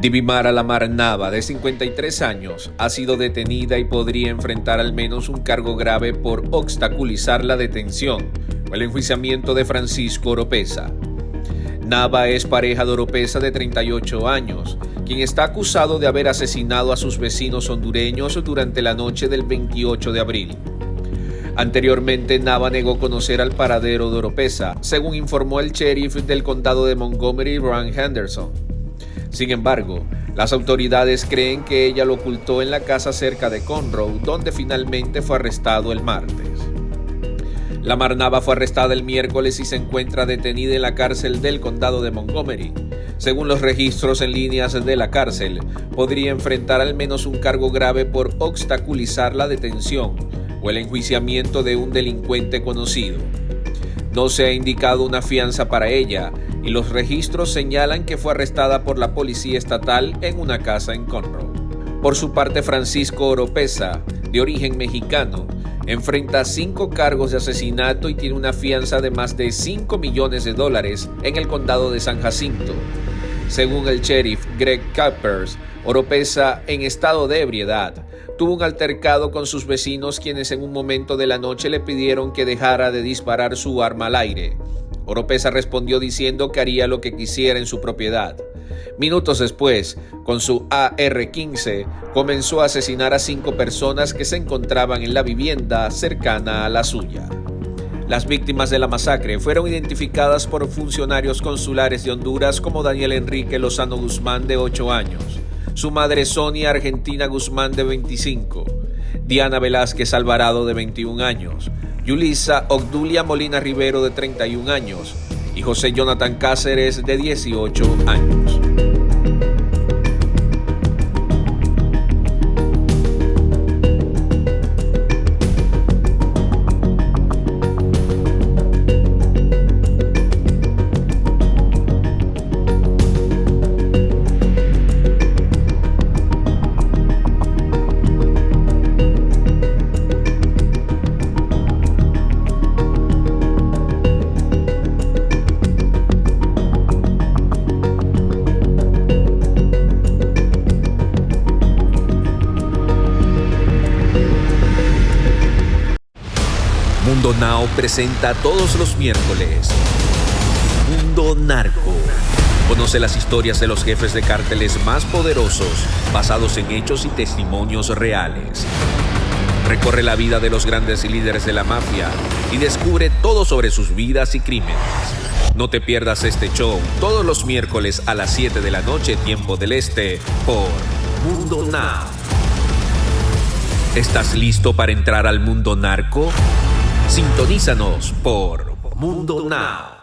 Divimara Lamar Nava, de 53 años, ha sido detenida y podría enfrentar al menos un cargo grave por obstaculizar la detención o el enjuiciamiento de Francisco Oropesa. Nava es pareja de Oropesa de 38 años, quien está acusado de haber asesinado a sus vecinos hondureños durante la noche del 28 de abril. Anteriormente, Nava negó conocer al paradero de Oropesa, según informó el sheriff del condado de Montgomery, Brian Henderson. Sin embargo, las autoridades creen que ella lo ocultó en la casa cerca de Conroe, donde finalmente fue arrestado el martes. La Marnava fue arrestada el miércoles y se encuentra detenida en la cárcel del condado de Montgomery. Según los registros en líneas de la cárcel, podría enfrentar al menos un cargo grave por obstaculizar la detención o el enjuiciamiento de un delincuente conocido. No se ha indicado una fianza para ella y los registros señalan que fue arrestada por la policía estatal en una casa en Conroe. Por su parte, Francisco Oropesa, de origen mexicano, enfrenta cinco cargos de asesinato y tiene una fianza de más de 5 millones de dólares en el condado de San Jacinto. Según el sheriff Greg Cappers, Oropesa, en estado de ebriedad, tuvo un altercado con sus vecinos quienes en un momento de la noche le pidieron que dejara de disparar su arma al aire. Oropesa respondió diciendo que haría lo que quisiera en su propiedad. Minutos después, con su AR-15, comenzó a asesinar a cinco personas que se encontraban en la vivienda cercana a la suya. Las víctimas de la masacre fueron identificadas por funcionarios consulares de Honduras como Daniel Enrique Lozano Guzmán de 8 años, su madre Sonia Argentina Guzmán de 25, Diana Velázquez Alvarado de 21 años, Yulisa Ogdulia Molina Rivero de 31 años y José Jonathan Cáceres de 18 años. Mundo Now presenta todos los miércoles Mundo Narco. Conoce las historias de los jefes de cárteles más poderosos, basados en hechos y testimonios reales. Recorre la vida de los grandes líderes de la mafia y descubre todo sobre sus vidas y crímenes. No te pierdas este show todos los miércoles a las 7 de la noche, tiempo del este, por Mundo Now. ¿Estás listo para entrar al mundo narco? Sintonízanos por Mundo Now.